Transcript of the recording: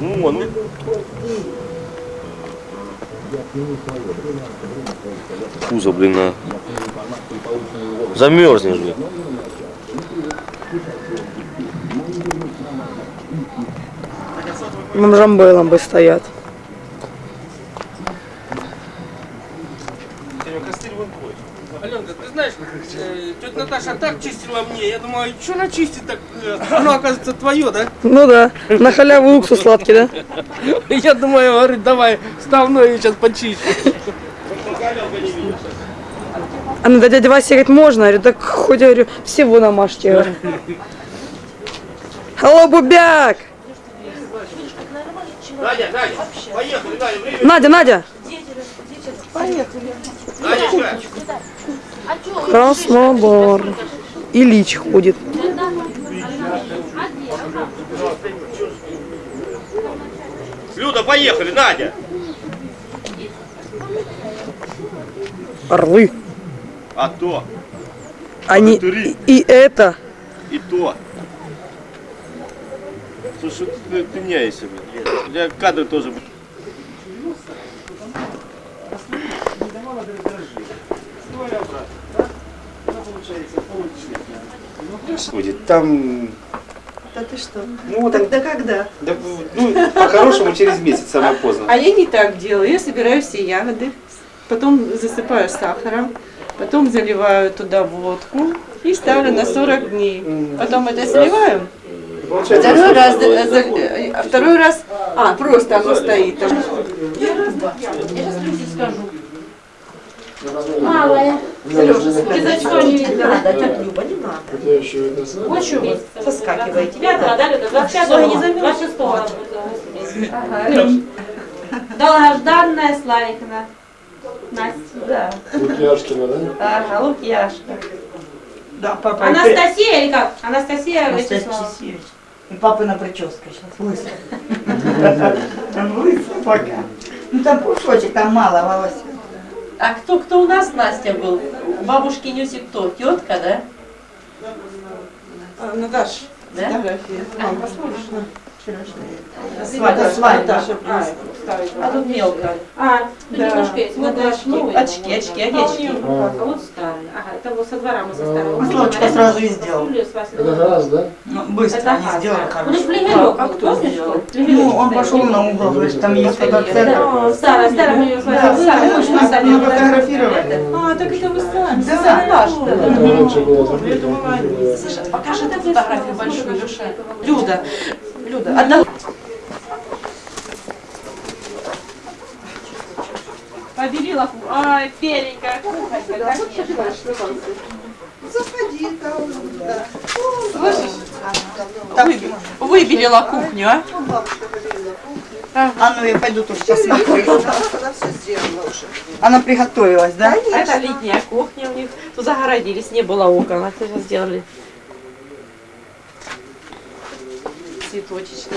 Ну, вон, ну. Пузо, блин, на... Замерзнешь, блин. Бомжамбелом бы стоят. Аленка, ты знаешь, э, тетя Наташа так чистила мне, я думаю, что она чистит так? э, Оно, оказывается, твое, да? Ну да, на халяву уксус сладкий, да? Я думаю, говорит, давай, ставной сейчас почищу. А ну да дядя Вася говорит, можно? Я говорю, так хоть, я говорю, всего намажьте. Алло, Бубяк! Надя, Надя, поехали, Надя, время. Надя, Надя! Надечка. Краснодар. Ильич ходит. Люда, поехали, Надя. Орлы. А то, Они и, и это. и то. Слушай, ты, ты меняешься, блин. У тебя кадры тоже... Будет. Там, Да ты что? ну, там, Тогда когда? да, ну, по-хорошему через месяц, самое поздно. А я не так делаю. Я собираю все ягоды, потом засыпаю сахаром, потом заливаю туда водку и ставлю на 40 дней. Потом это сливаю. Второй раз, второй раз, а, просто оно стоит там. Малая. Кизачко не видно. надо, тетя Люба, не надо. Очень Соскакивайте. Пятого, да, Люда? 25 26 Долгожданная Славикина. Настя. Да. Лукьяшкина, да? Ага, Лукьяшка. Да, папа. Анастасия или как? Анастасия Вячеславовна. И папина прическа сейчас лысая. Там лысая пока. Ну там пушочек, там мало волос. А кто, кто у нас Настя был? У бабушки Нюси кто? Тетка, да? Наташ, Да? фотография. Мам, посмотришь на Свадьба, свадьба. А тут мелко. А, тут Да. немножко есть. Вот Ну, очки. ну, очки, очки, одежки. А вот старые. Ага, это вот со двора мы со старого. Славочка сразу и сделал. Это газ, да? Ну, быстро Это они сделали да. хорошо. Ну, флигелек А кто сделал? Ну, он пошел на угол, говорит, там есть фотоцентр. Да, старая, старая мы ее Да, свадьбу. сами, мы мы сами. мы фотографировали. А, так это вы сами. Да, было закрыто. Слушай, покажи эту фотографию большую, Люша. Люда, Люда, одна. Побелила. Ай, беленькая. Заходи там, да. Вы- Выбелила кухню, а? А ну я пойду тоже посмотрю. Она все сделала уже. Она приготовилась, да? Это летняя кухня у них. Тут загородились, не было окон, а сейчас сделали. Цветочечки.